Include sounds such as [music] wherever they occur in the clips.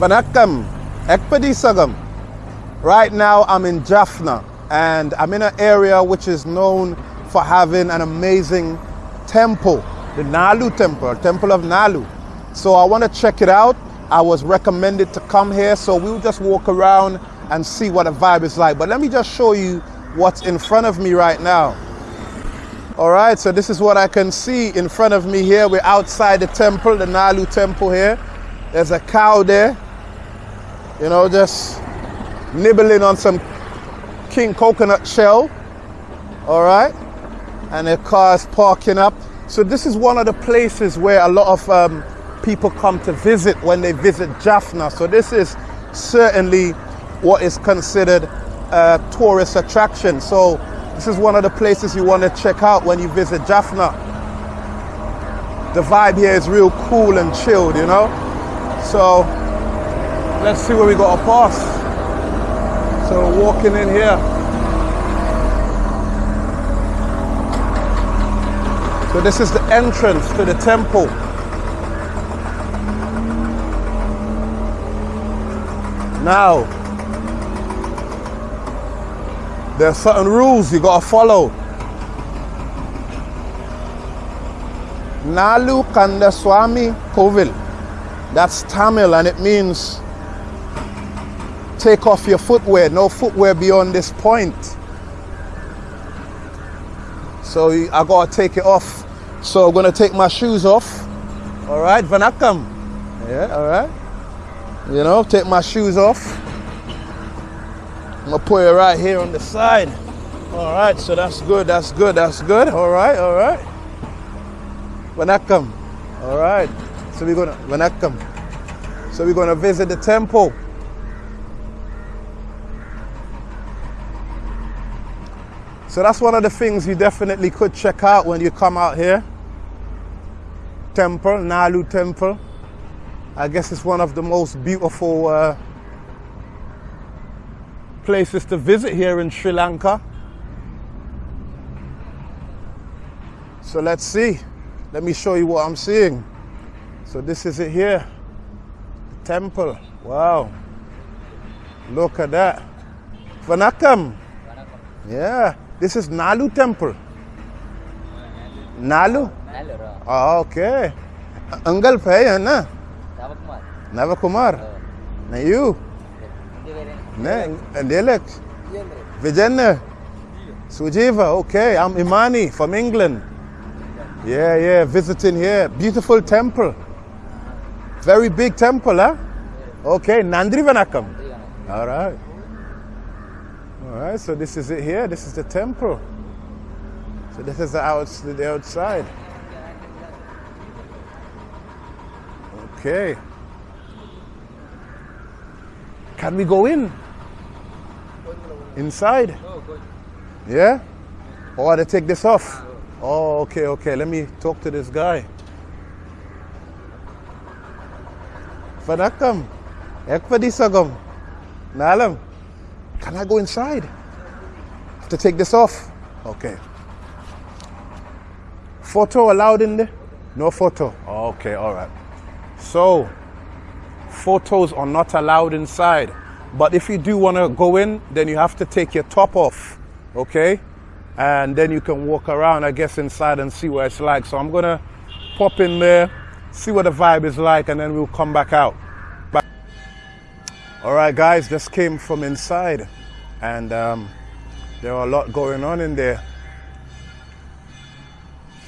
Vanakkam, Ekpadisagam. Right now I'm in Jaffna and I'm in an area which is known for having an amazing temple, the Nalu temple, temple of Nalu. So I want to check it out. I was recommended to come here, so we'll just walk around and see what the vibe is like. But let me just show you what's in front of me right now. All right, so this is what I can see in front of me here. We're outside the temple, the Nalu temple here. There's a cow there, you know, just nibbling on some king coconut shell. All right, and the car's parking up. So this is one of the places where a lot of um, people come to visit when they visit Jaffna. So this is certainly what is considered a tourist attraction. So this is one of the places you want to check out when you visit Jaffna. The vibe here is real cool and chilled, you know. So let's see where we got to pass. So walking in here. So this is the entrance to the temple. Now, there are certain rules you gotta follow. Nalu Kandaswamy Kovil. That's Tamil and it means take off your footwear. No footwear beyond this point. So I gotta take it off. So I'm gonna take my shoes off. All right, Vanakkam. Yeah, all right. You know, take my shoes off. I'm gonna put it right here on the side. All right, so that's good, that's good, that's good. All right, all right. Vanakkam. All right. So we're gonna Vanakkam. So we're gonna visit the temple. So that's one of the things you definitely could check out when you come out here. Temple, Nalu Temple. I guess it's one of the most beautiful uh, places to visit here in Sri Lanka. So let's see. Let me show you what I'm seeing. So this is it here. The temple. Wow. Look at that. Vanakkam. Yeah. This is Nalu temple. Nalu? Ah, oh, okay. Angal pay, है ना? Navakumar. Na you? Ne, Ndelek. Vijayna. Sujiva. Okay, I'm Imani from England. Yeah, yeah, visiting here. Beautiful temple. Very big temple, huh? Okay, Nandri Vanakam. All right. So this is it here. This is the temple. So this is the, out, the outside. Okay. Can we go in? Inside? Yeah? Oh, or to take this off? Oh, okay, okay. Let me talk to this guy. Vanakkam. Ekpadisagam. Nalam. Can I go inside? To take this off? Okay. Photo allowed in there? No photo. Okay, all right. So, photos are not allowed inside. But if you do want to go in, then you have to take your top off, okay? And then you can walk around, I guess, inside and see what it's like. So I'm going to pop in there, see what the vibe is like, and then we'll come back out. Back. All right, guys, just came from inside, and um, there are a lot going on in there.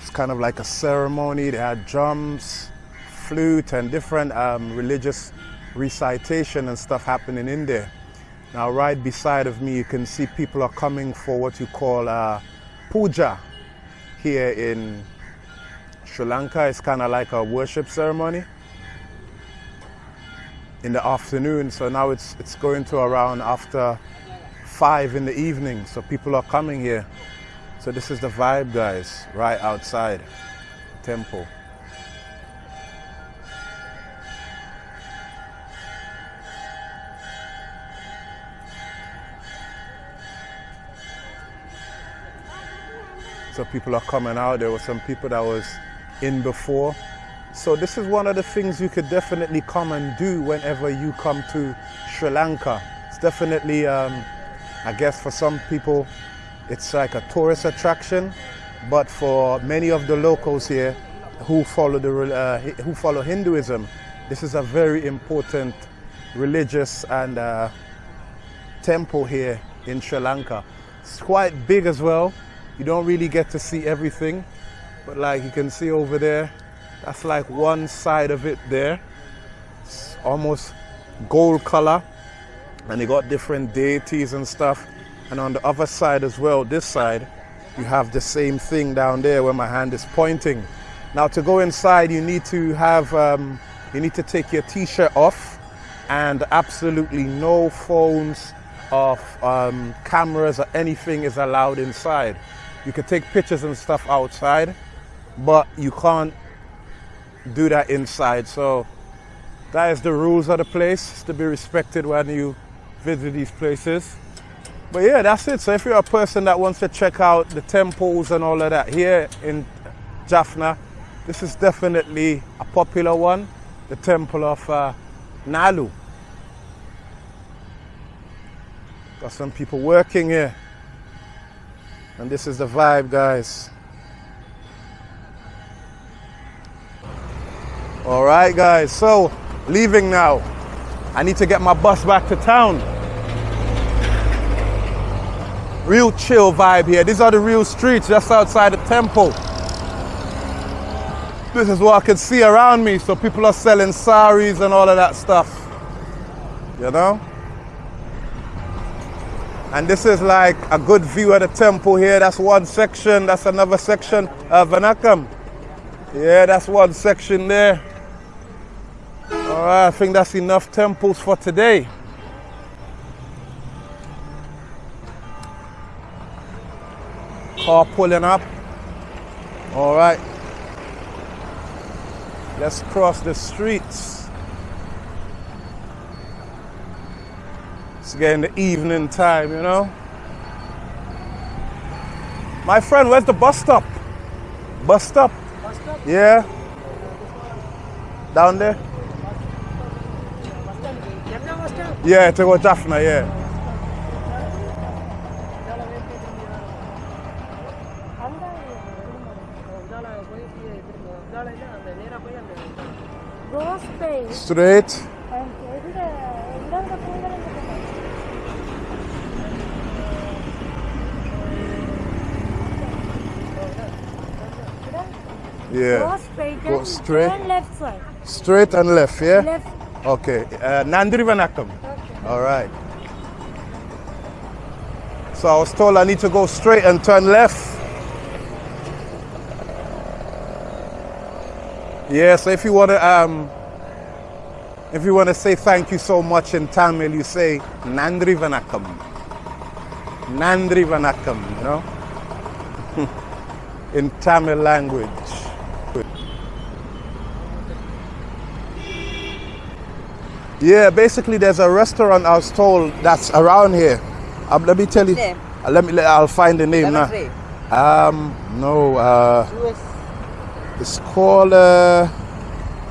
It's kind of like a ceremony. They had drums, flute, and different um, religious recitation and stuff happening in there. Now, right beside of me, you can see people are coming for what you call uh, puja here in Sri Lanka. It's kind of like a worship ceremony in the afternoon. So now it's, it's going to around after five in the evening. So people are coming here. So this is the vibe, guys, right outside temple. So people are coming out. There were some people that was in before. So this is one of the things you could definitely come and do whenever you come to Sri Lanka. It's definitely, um, I guess for some people, it's like a tourist attraction, but for many of the locals here who follow, the, uh, who follow Hinduism, this is a very important religious and uh, temple here in Sri Lanka. It's quite big as well. You don't really get to see everything, but like you can see over there, that's like one side of it there. It's almost gold color. And they got different deities and stuff. And on the other side as well, this side, you have the same thing down there where my hand is pointing. Now to go inside, you need to have, um, you need to take your t-shirt off and absolutely no phones of um, cameras or anything is allowed inside. You can take pictures and stuff outside, but you can't do that inside. So that is the rules of the place to be respected when you visit these places. But yeah, that's it. So if you're a person that wants to check out the temples and all of that here in Jaffna, this is definitely a popular one, the temple of uh, Nalu. Got some people working here. And this is the vibe, guys. All right, guys. So, leaving now. I need to get my bus back to town. Real chill vibe here. These are the real streets just outside the temple. This is what I can see around me. So people are selling saris and all of that stuff. You know? And this is like a good view of the temple here. That's one section. That's another section of Vanakam. Yeah, that's one section there. All right, I think that's enough temples for today. Car pulling up. All right. Let's cross the streets. It's getting the evening time, you know. My friend, where's the bus stop? Bus stop? Bus stop? Yeah. Down there? Jafna bus stop? Yeah, to go Jaffna, yeah. Go straight. Straight. Yeah. Go straight. Go straight. And left side. Straight and left, yeah? Left. Okay. Uh, Nandri Vanakam. Okay. All right. So I was told I need to go straight and turn left. Yeah, so if you want to um if you want to say thank you so much in Tamil, you say Nandri Vanakam. Nandri Vanakam, you know? [laughs] in Tamil language. Yeah, basically there's a restaurant I was told that's around here. Um, let me tell you. Uh, let me. Let, I'll find the name now. Um, no. Uh, it's called uh,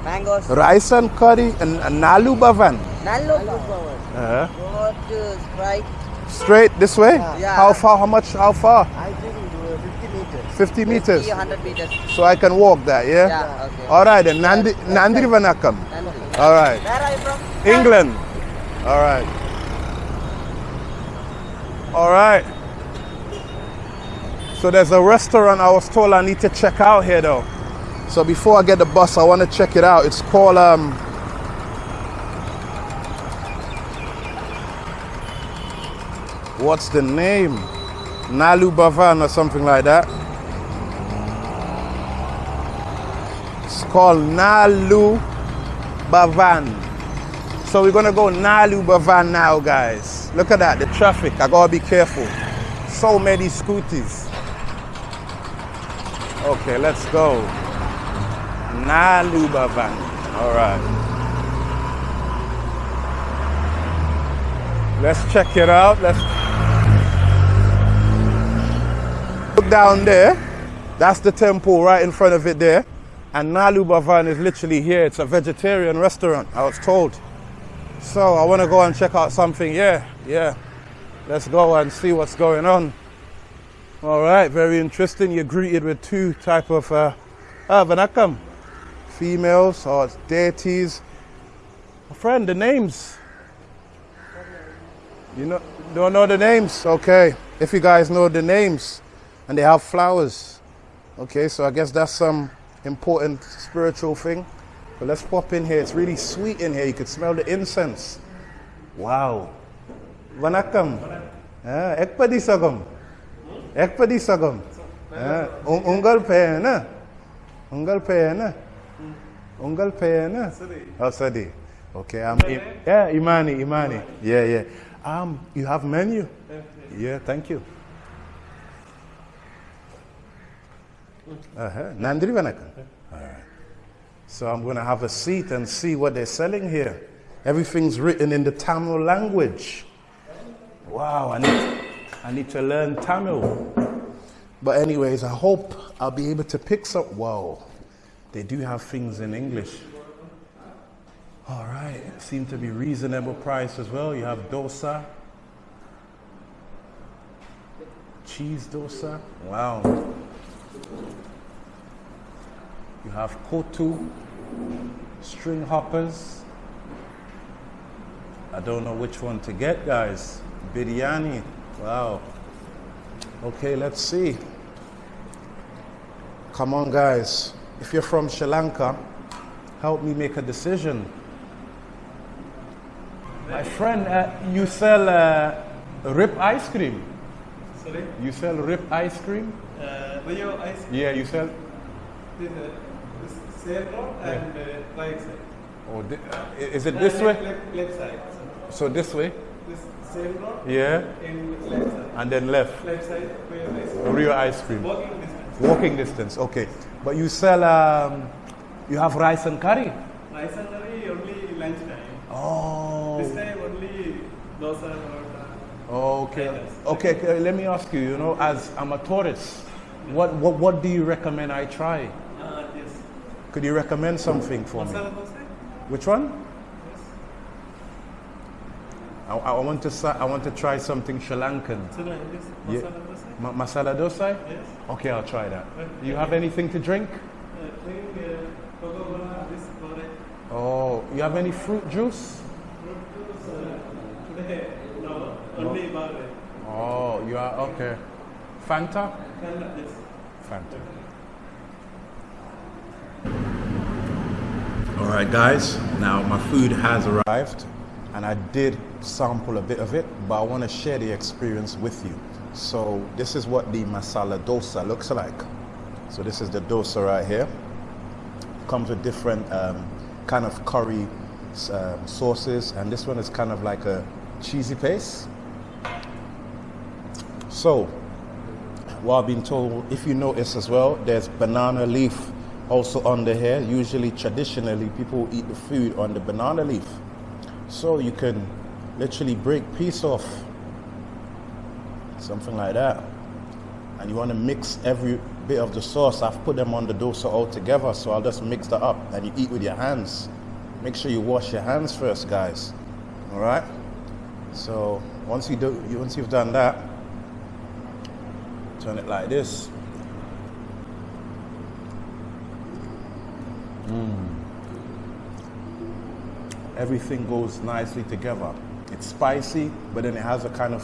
mangoes, rice and curry and, and Nalu Bhavan. Nallo power. Uh, Go to straight this way. Yeah. How far? How much? How far? I think uh, 50 meters. 50 meters. 300 meters. So I can walk that. Yeah. Yeah, okay. All right. Then Nandi Nandri Vanakam. Nandi. All right. Where are you from? England. All right. All right. So there's a restaurant I was told I need to check out here though. So before I get the bus, I want to check it out. It's called um What's the name? Nalu Bhavan or something like that. It's called Nalu Bavan. So we're gonna go Nalu Bhavan now, guys. Look at that, the traffic. I gotta be careful. So many scooters. Okay, let's go. Nalu Bhavan. All right. Let's check it out. Let's look down there. That's the temple right in front of it there. And Nalu Bhavan is literally here. It's a vegetarian restaurant, I was told. So I want to go and check out something. Yeah, yeah. Let's go and see what's going on. All right, very interesting. You're greeted with two type of uh, ah, vanakam, females or deities. Friend, the names. You know, don't know the names? Okay. If you guys know the names, and they have flowers. Okay, so I guess that's some important spiritual thing. But let's pop in here. It's really sweet in here. You could smell the incense. Wow. Vanakkam. Ah, ekpadi sagam. Ekpadi sagam. Ah, un- Ungal. Ungal payana. Ungal. Oh, Sadi. Okay, I'm im- yeah, Imani, Imani. Yeah, yeah. Um, you have menu? Yeah, thank you. Uh-huh. Nandri Vanakkam. So I'm going to have a seat and see what they're selling here. Everything's written in the Tamil language. Wow, I need, I need to learn Tamil. But anyways, I hope I'll be able to pick some. Wow, they do have things in English. All right, seem to be reasonable price as well. You have dosa, cheese dosa. Wow. You have kottu, string hoppers. I don't know which one to get, guys. Biryani. Wow. Okay, let's see. Come on, guys. If you're from Sri Lanka, help me make a decision. My friend, uh, you sell uh, Rio ice cream. Sorry, You sell Rio ice cream? uh, Rio Ice Yeah, you sell. this, uh, this and uh, right side. Oh, uh, is it Uh, this way? Left, left side. So this way? This same road Yeah, in left side. and then left. Left side, Rio ice cream. Walking distance. Walking distance. Okay, but you sell. Um, you have rice and curry. Rice and curry only lunch time. Oh. This time only dosa or Okay. Okay. okay, Let me ask you. You know, as I'm a tourist, what what what do you recommend I try? uh, yes. Could you recommend something for me? Masala. Which one? I, I want to I want to try something Sri Lankan. So like this Yeah. masala dosa. Ma- masala dosa. Yes. Okay, I'll try that. You have anything to drink? Uh, drink uh, Coca-Cola, this orange. Oh, you have any fruit juice? Fruit juice. Uh, today, no, only barley. Oh, you are okay. Fanta? And this. Fanta. All right, guys. Now my food has arrived, and I did sample a bit of it, but I want to share the experience with you. So this is what the masala dosa looks like. So this is the dosa right here. Comes with different um, kind of curry um, sauces, and this one is kind of like a cheesy paste. So, what I've been told, if you notice as well, there's banana leaf also under here. Usually, traditionally, people eat the food on the banana leaf. So you can literally break piece off, something like that. And you want to mix every bit of the sauce. I've put them on the dosa all together, so I'll just mix that up and you eat with your hands. Make sure you wash your hands first, guys. All right. So once you do, once you've done that, turn it like this. Mm. Everything goes nicely together. It's spicy, but then it has a kind of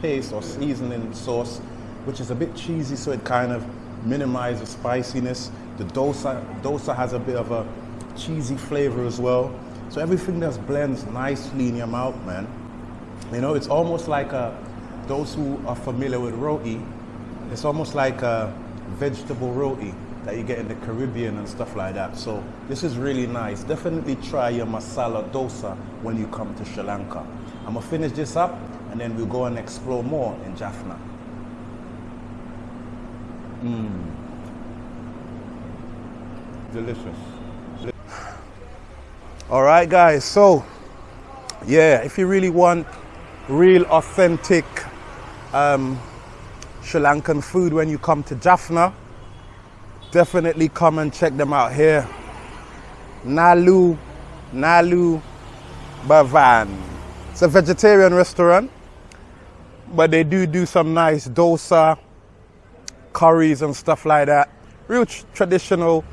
paste or seasoning sauce, which is a bit cheesy, so it kind of minimizes the spiciness. The dosa, dosa has a bit of a cheesy flavor as well. So everything just blends nicely in your mouth, man. You know, it's almost like a, those who are familiar with roti, it's almost like a vegetable roti that you get in the Caribbean and stuff like that. So this is really nice. Definitely try your masala dosa when you come to Sri Lanka. I'm gonna finish this up and then we'll go and explore more in Jaffna. Mmm. Delicious. All right, guys. So, yeah, if you really want real, authentic um, Sri Lankan food when you come to Jaffna, definitely come and check them out here. Nalu, Nalu Bavan. It's a vegetarian restaurant, but they do do some nice dosa, curries and stuff like that. Real tr- traditional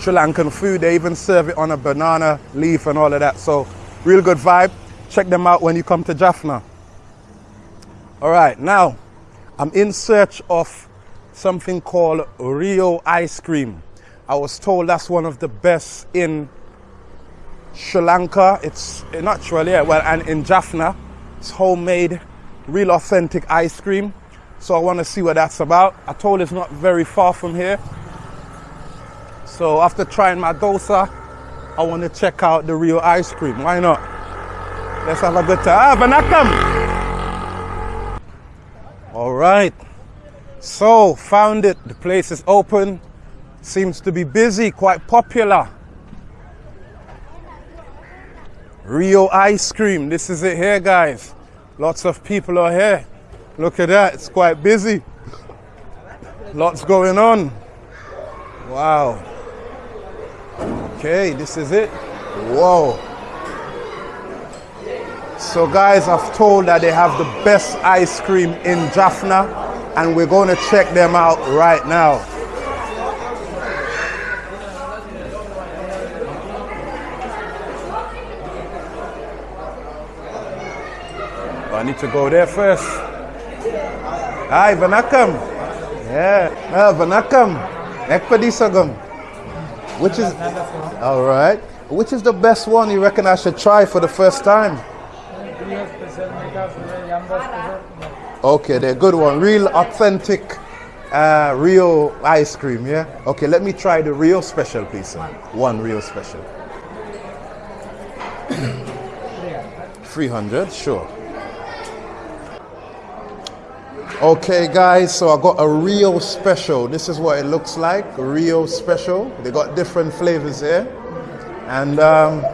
Sri Lankan food. They even serve it on a banana leaf and all of that. So, real good vibe. Check them out when you come to Jaffna. All right, now I'm in search of something called Rio ice cream. I was told that's one of the best in Sri Lanka. It's eh, not Sri yeah, well, and in Jaffna, it's homemade, real authentic ice cream. So I want to see what that's about. I told it's not very far from here. So after trying my dosa, I want to check out the Rio ice cream. Why not? Let's have a good time. Ah, Vanakam! All right. So, found it. The place is open. Seems to be busy, quite popular. Rio ice cream. This is it here, guys. Lots of people are here. Look at that. It's quite busy. Lots going on. Wow. Okay, this is it. Whoa. So, guys, I've told that they have the best ice cream in Jaffna, and we're going to check them out right now. I need to go there first. Hi, Vanakam. Yeah, uh, Vanakam. Ekpadisagam. Which is, all right. Which is the best one you reckon I should try for the first time? Okay, they're good one. Real authentic, uh, real ice cream, yeah? Okay, let me try the Rio special, please. One Rio special. [clears throat] 300, sure. Okay, guys, so I got a Rio special. This is what it looks like, Rio special. They got different flavors here. And um,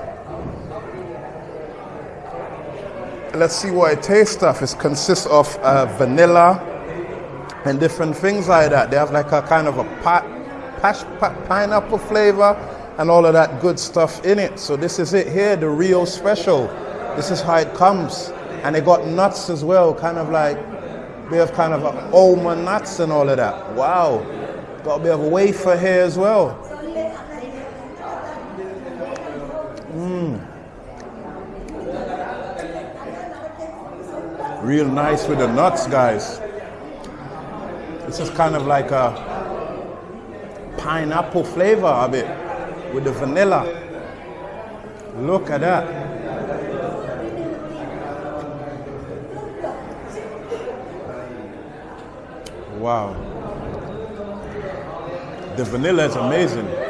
let's see what it tastes of. It consists of uh, vanilla and different things like that. They have like a kind of a pa- pash, pa- pineapple flavor and all of that good stuff in it. So this is it here, the Rio special. This is how it comes. And they got nuts as well, kind of like bit have kind of almond nuts and all of that. Wow. Got a bit of a wafer here as well. Real nice with the nuts, guys. This is kind of like a pineapple flavor of it with the vanilla. Look at that. Wow. The vanilla is amazing.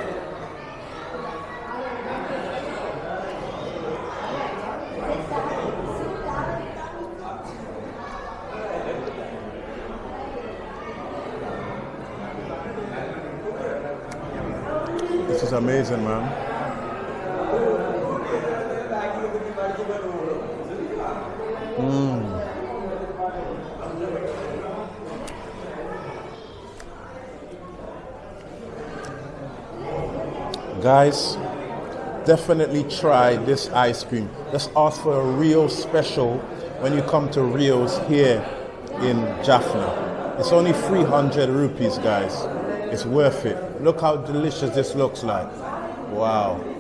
This is amazing, man. Hmm. Guys, definitely try this ice cream. Just ask for a Rio special when you come to Rio's here in Jaffna. It's only 300 rupees, guys. It's worth it. Look how delicious this looks like. Wow.